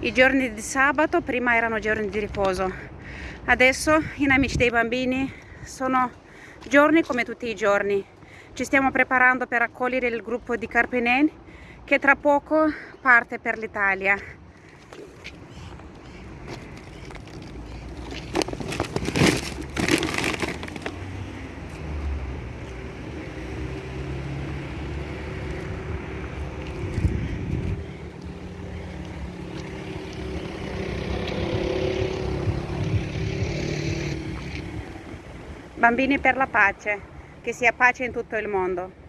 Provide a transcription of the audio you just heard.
I giorni di sabato prima erano giorni di riposo, adesso in Amici dei Bambini sono giorni come tutti i giorni. Ci stiamo preparando per accogliere il gruppo di Carpenen che tra poco parte per l'Italia. Bambini per la pace, che sia pace in tutto il mondo.